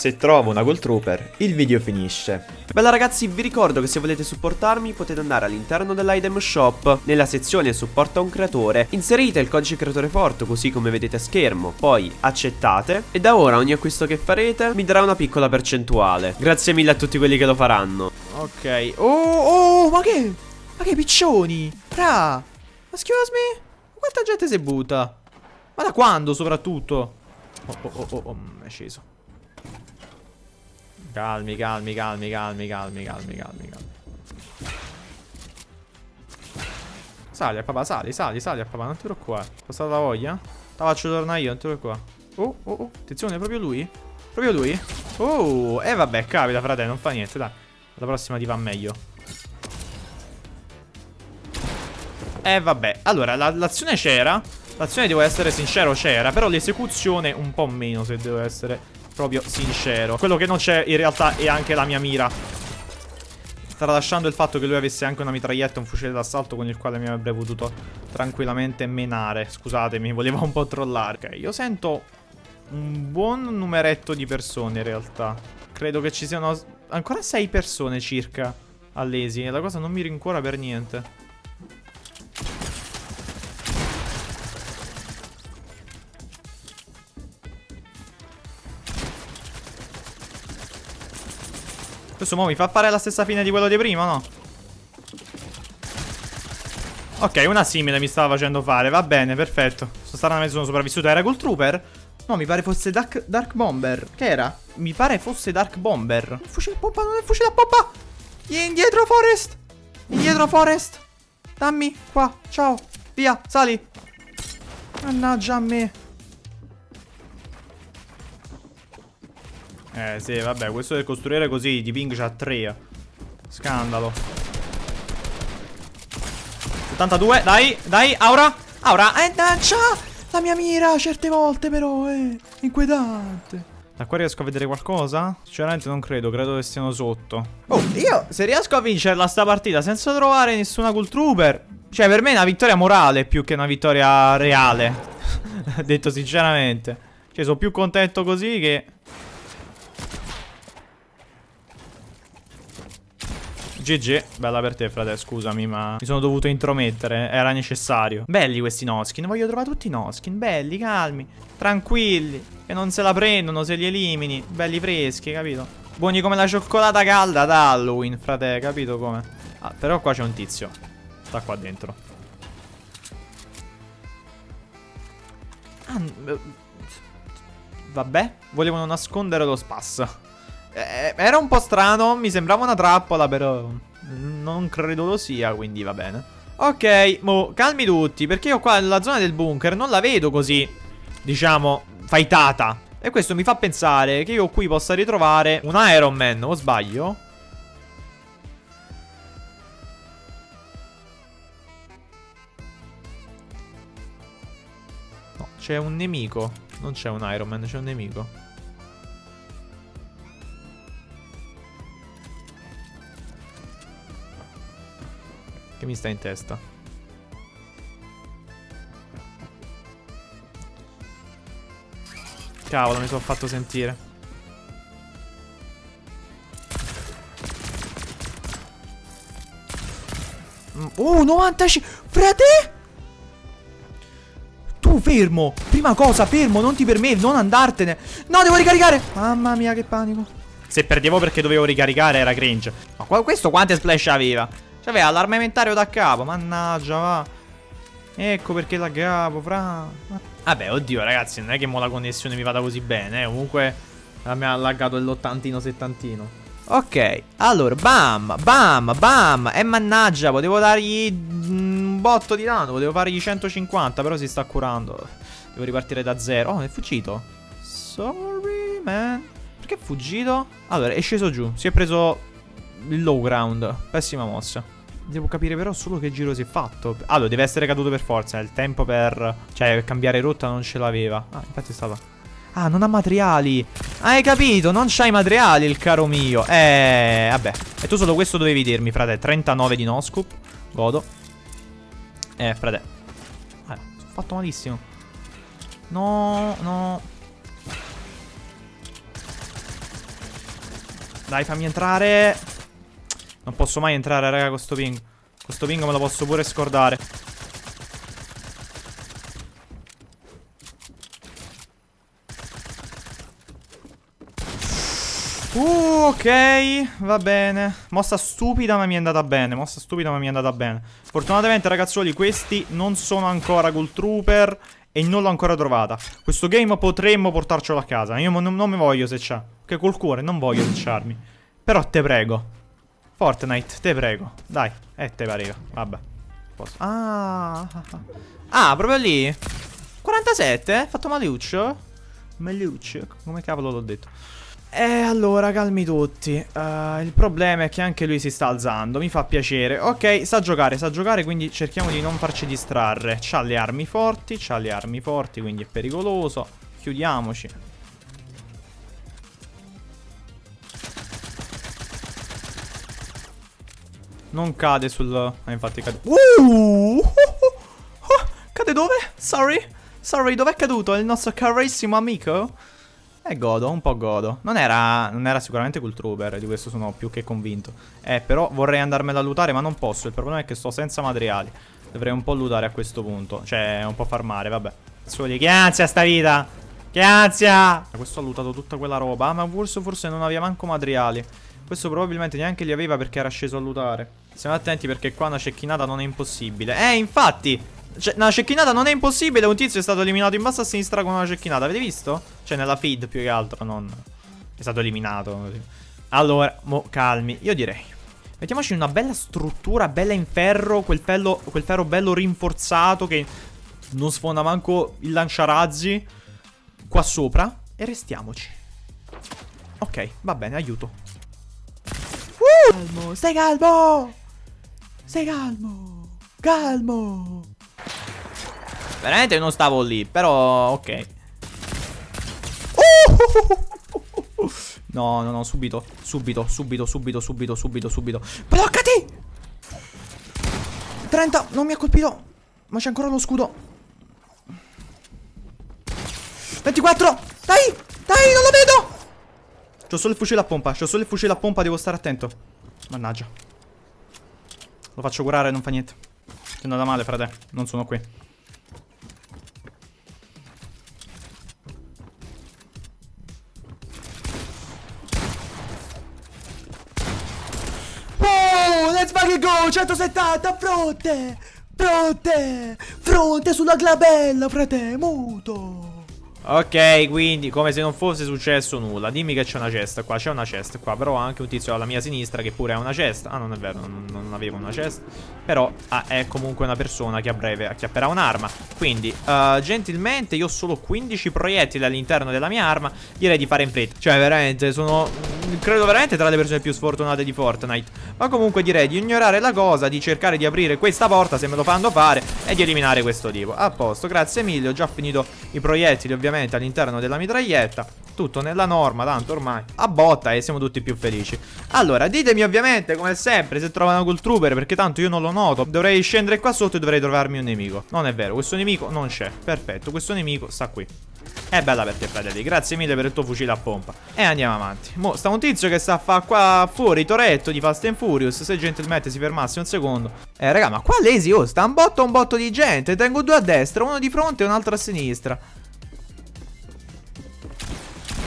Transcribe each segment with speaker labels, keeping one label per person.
Speaker 1: Se trovo una Gold Trooper, il video finisce. Bella ragazzi, vi ricordo che se volete supportarmi potete andare all'interno dell'item shop, nella sezione supporta un creatore, inserite il codice creatore forte così come vedete a schermo, poi accettate e da ora ogni acquisto che farete mi darà una piccola percentuale. Grazie mille a tutti quelli che lo faranno.
Speaker 2: Ok. Oh, oh, ma che? Ma che piccioni? Fra. Excuse me? Quanta gente si butta? Ma da quando soprattutto? Oh, oh, oh, oh, oh è sceso. Calmi, calmi, calmi, calmi, calmi, calmi, calmi, calmi. Sali a papà, sali, sali, sali a papà, non ti preoccupare. Passata la voglia? Te faccio tornare io, non ti preoccupare. Oh, oh, oh, attenzione, proprio lui? Proprio lui? Oh, e eh, vabbè, capita, frate, non fa niente, dai. La prossima ti va meglio. Eh, vabbè. Allora, l'azione la, c'era. L'azione, devo essere sincero, c'era. Però l'esecuzione un po' meno, se devo essere proprio sincero. Quello che non c'è in realtà è anche la mia mira. Tralasciando il fatto che lui avesse anche una mitraglietta e un fucile d'assalto con il quale mi avrebbe potuto tranquillamente menare. Scusatemi, voleva un po' trollare. Ok, io sento un buon numeretto di persone in realtà. Credo che ci siano ancora sei persone circa all'esi. E la cosa non mi rincuora per niente. Questo mo mi fa fare la stessa fine di quello di prima, no? Ok, una simile mi stava facendo fare, va bene, perfetto. Stranamente sono sopravvissuto, era Gold Trooper? No, mi pare fosse Dark, Dark Bomber. Che era? Mi pare fosse Dark Bomber. Il fucile a pompa, non è il fucile a pompa Indietro Forest. Indietro Forest. Dammi, qua, ciao. Via, sali. Mannaggia a me Eh sì, vabbè, questo del costruire così di ping c'ha 3. Scandalo. 72, dai, dai, Aura. Aura, eh, c'ha la mia mira certe volte però, eh. Inquietante. Da qua riesco a vedere qualcosa? Sinceramente non credo, credo che stiano sotto. Oh, io se riesco a vincerla sta partita senza trovare nessuna Cool Trooper... Cioè, per me è una vittoria morale più che una vittoria reale. Detto sinceramente. Cioè, sono più contento così che... GG, bella per te frate, scusami ma mi sono dovuto intromettere, era necessario Belli questi noskin, voglio trovare tutti i noskin, belli, calmi, tranquilli Che non se la prendono, se li elimini, belli freschi, capito? Buoni come la cioccolata calda da Halloween, frate, capito come? Ah, però qua c'è un tizio, sta qua dentro Ah, eh, vabbè, volevano nascondere lo spasso eh, era un po' strano, mi sembrava una trappola, però non credo lo sia, quindi va bene. Ok, mo, calmi tutti, perché io qua nella zona del bunker non la vedo così, diciamo, fightata. E questo mi fa pensare che io qui possa ritrovare un Iron Man, o sbaglio? No, c'è un nemico. Non c'è un Iron Man, c'è un nemico. Mi sta in testa? Cavolo, mi sono fatto sentire. Oh, 95! Frate! Tu fermo! Prima cosa, fermo, non ti permetti, non andartene! No, devo ricaricare! Mamma mia, che panico. Se perdevo perché dovevo ricaricare era cringe. Ma questo quante splash aveva? C'aveva l'armamentario da capo, mannaggia, va. Ecco perché laggavo, fra. Vabbè, oddio, ragazzi, non è che mo la connessione mi vada così bene, eh. Comunque mi ha laggato l'ottantino settantino. Ok, allora, bam, bam, bam. E mannaggia, potevo dargli un botto di danno, potevo fargli 150, però si sta curando. Devo ripartire da zero. Oh, è fuggito. Sorry, man. Perché è fuggito? Allora, è sceso giù. Si è preso il low ground. Pessima mossa. Devo capire però solo che giro si è fatto. Allora, deve essere caduto per forza. Il tempo per... Cioè, per cambiare rotta non ce l'aveva. Ah, infatti è stata... Ah, non ha materiali. Hai capito? Non c'hai materiali, il caro mio. Eh, vabbè. E tu solo questo dovevi dirmi, frate. 39 di no scoop. Godo. Eh, frate. Sono fatto malissimo. No, no. Dai, fammi entrare. Non posso mai entrare, raga, con sto ping. Con sto ping me lo posso pure scordare. Uh, ok, va bene. Mossa stupida ma mi è andata bene. Mossa stupida ma mi è andata bene. Fortunatamente ragazzuoli questi non sono ancora Gold Trooper e non l'ho ancora trovata. Questo game potremmo portarcelo a casa. Io non, non mi voglio secciare. Che col cuore non voglio secciarmi. Però te prego. Fortnite, te prego. Dai, eh te pareva. Vabbè. Posso. Ah, ah, proprio lì. 47, eh? Fatto Maliuccio? Maliuccio, come cavolo l'ho detto. E eh, allora, calmi tutti. Uh, il problema è che anche lui si sta alzando. Mi fa piacere. Ok, sa giocare, sa giocare, quindi cerchiamo di non farci distrarre. C'ha le armi forti, c'ha le armi forti, quindi è pericoloso. Chiudiamoci. Non cade sul... Ah, infatti cade... Uh! Cade dove? Sorry? Sorry, dov'è caduto il nostro carissimo amico? E godo, un po' godo. Non era, non era sicuramente Cool Trooper, di questo sono più che convinto. Eh, però vorrei andarmela a lootare, ma non posso. Il problema è che sto senza materiali. Dovrei un po' lootare a questo punto. Cioè, un po' farmare, vabbè. Soli, che ansia sta vita! Che ansia! Questo ha lootato tutta quella roba, ma forse, forse non aveva manco materiali. Questo probabilmente neanche li aveva perché era sceso a lootare. Stiamo attenti perché qua una cecchinata non è impossibile. Eh, infatti! Cioè, una cecchinata non è impossibile. Un tizio è stato eliminato in basso a sinistra con una cecchinata. Avete visto? Cioè, nella feed più che altro, non... È stato eliminato. Allora, mo, calmi. Io direi... Mettiamoci una bella struttura, bella in ferro. Quel, fello, quel ferro bello rinforzato che non sfonda manco il lanciarazzi. Qua sopra. E restiamoci. Ok, va bene, aiuto. Uh! Calmo, stai calmo! Stai calmo! Calmo! Veramente non stavo lì, però ok. No, no, no, subito, subito, subito, subito, subito, subito, subito. Bloccati! 30, non mi ha colpito. Ma c'è ancora lo scudo. 24! Dai! Dai, non lo vedo! C'ho solo il fucile a pompa, c'ho solo il fucile a pompa, devo stare attento. Mannaggia. Lo faccio curare, non fa niente. Ti è andata male, frate. Non sono qui. let's fucking go 170 fronte Fronte Fronte sulla glabella frate Muto Ok, quindi come se non fosse successo nulla. Dimmi che c'è una cesta qua, c'è una cesta qua. Però ho anche un tizio alla mia sinistra che pure ha una cesta. Ah, non è vero, non, non avevo una cesta. Però ah, è comunque una persona che a breve acchiapperà un'arma. Quindi, uh, gentilmente, io ho solo 15 proiettili all'interno della mia arma. Direi di fare in fretta. Cioè, veramente, sono... Credo veramente tra le persone più sfortunate di Fortnite. Ma comunque direi di ignorare la cosa, di cercare di aprire questa porta se me lo fanno fare e di eliminare questo tipo. A posto, grazie mille, ho già finito i proiettili ovviamente all'interno della mitraglietta. Tutto nella norma, tanto ormai A botta e siamo tutti più felici. Allora, ditemi ovviamente, come sempre, se trovano col trooper Perché tanto io non lo noto. Dovrei scendere qua sotto e dovrei trovarmi un nemico. Non è vero, questo nemico non c'è. Perfetto, questo nemico sta qui è bella per te, fratelli. Grazie mille per il tuo fucile a pompa. E andiamo avanti. Mo, sta un tizio che sta a fare qua fuori, Toretto di Fast and Furious. Se gentilmente si fermasse un secondo. Eh, raga, ma qua lazy, oh, sta un botto un botto di gente. Tengo due a destra, uno di fronte e un altro a sinistra.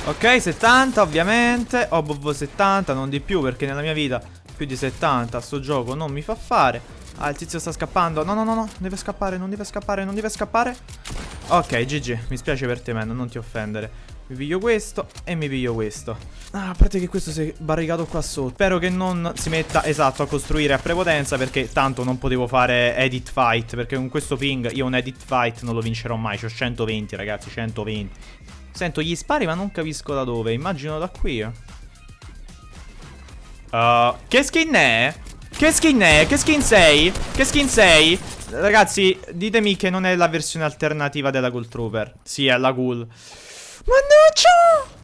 Speaker 2: Ok, 70 ovviamente Obob 70, non di più perché nella mia vita più di 70 sto gioco non mi fa fare Ah, il tizio sta scappando No, no, no, no, deve scappare, non deve scappare, non deve scappare Ok, GG, mi spiace per te, man, non ti offendere Mi piglio questo e mi piglio questo Ah, a parte che questo si è barricato qua sotto Spero che non si metta, esatto, a costruire a prepotenza Perché tanto non potevo fare edit fight Perché con questo ping io un edit fight non lo vincerò mai C'ho 120, ragazzi, 120 Sento gli spari ma non capisco da dove. Immagino da qui. Uh, che skin è? Che skin è? Che skin sei? Che skin sei? Ragazzi, ditemi che non è la versione alternativa della Ghoul Trooper. Sì, è la Ghoul. Mannaggia!